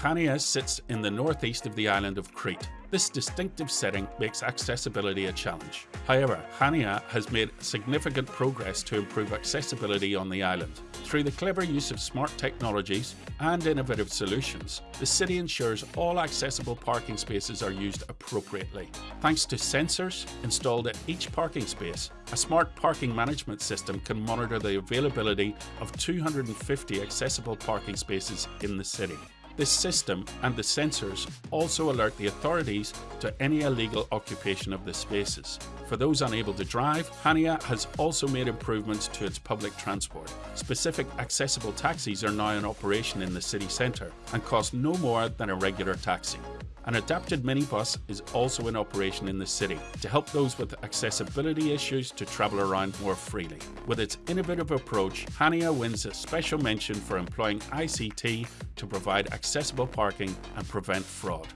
Chania sits in the northeast of the island of Crete. This distinctive setting makes accessibility a challenge. However, Chania has made significant progress to improve accessibility on the island. Through the clever use of smart technologies and innovative solutions, the city ensures all accessible parking spaces are used appropriately. Thanks to sensors installed at each parking space, a smart parking management system can monitor the availability of 250 accessible parking spaces in the city. This system and the sensors also alert the authorities to any illegal occupation of the spaces. For those unable to drive, Hania has also made improvements to its public transport. Specific accessible taxis are now in operation in the city centre and cost no more than a regular taxi. An adapted minibus is also in operation in the city to help those with accessibility issues to travel around more freely. With its innovative approach, Hania wins a special mention for employing ICT to provide accessible parking and prevent fraud.